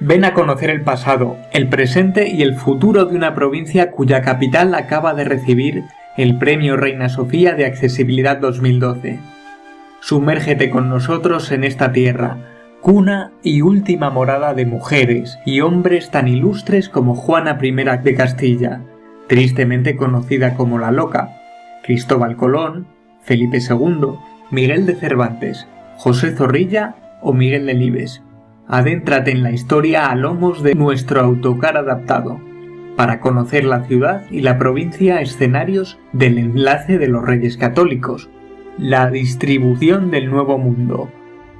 Ven a conocer el pasado, el presente y el futuro de una provincia cuya capital acaba de recibir el Premio Reina Sofía de Accesibilidad 2012. Sumérgete con nosotros en esta tierra, cuna y última morada de mujeres y hombres tan ilustres como Juana I de Castilla, tristemente conocida como la Loca, Cristóbal Colón, Felipe II, Miguel de Cervantes, José Zorrilla o Miguel de Libes. Adéntrate en la historia a lomos de nuestro autocar adaptado, para conocer la ciudad y la provincia escenarios del enlace de los Reyes Católicos, la distribución del Nuevo Mundo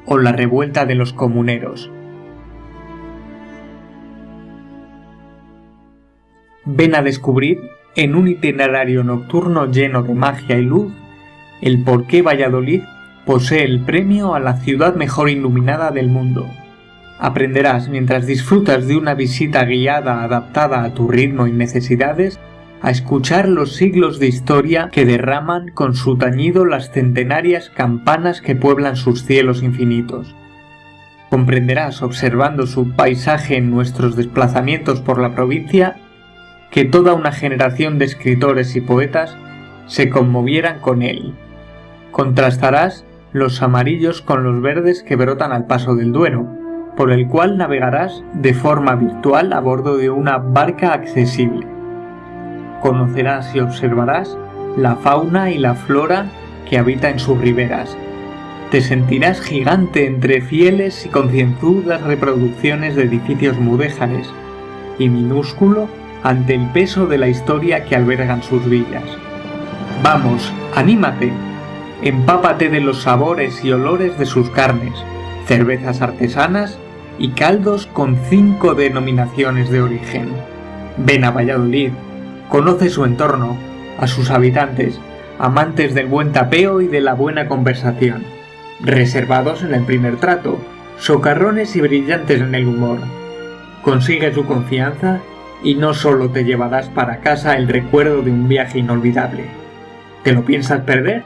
o la revuelta de los comuneros. Ven a descubrir, en un itinerario nocturno lleno de magia y luz, el por qué Valladolid posee el premio a la ciudad mejor iluminada del mundo. Aprenderás mientras disfrutas de una visita guiada adaptada a tu ritmo y necesidades a escuchar los siglos de historia que derraman con su tañido las centenarias campanas que pueblan sus cielos infinitos. Comprenderás observando su paisaje en nuestros desplazamientos por la provincia que toda una generación de escritores y poetas se conmovieran con él. Contrastarás los amarillos con los verdes que brotan al paso del Duero, por el cual navegarás de forma virtual a bordo de una barca accesible conocerás y observarás la fauna y la flora que habita en sus riberas. Te sentirás gigante entre fieles y concienzudas reproducciones de edificios mudéjares y minúsculo ante el peso de la historia que albergan sus villas. Vamos, anímate, empápate de los sabores y olores de sus carnes, cervezas artesanas y caldos con cinco denominaciones de origen. Ven a Valladolid, Conoce su entorno, a sus habitantes, amantes del buen tapeo y de la buena conversación, reservados en el primer trato, socarrones y brillantes en el humor. Consigue su confianza y no solo te llevarás para casa el recuerdo de un viaje inolvidable. ¿Te lo piensas perder?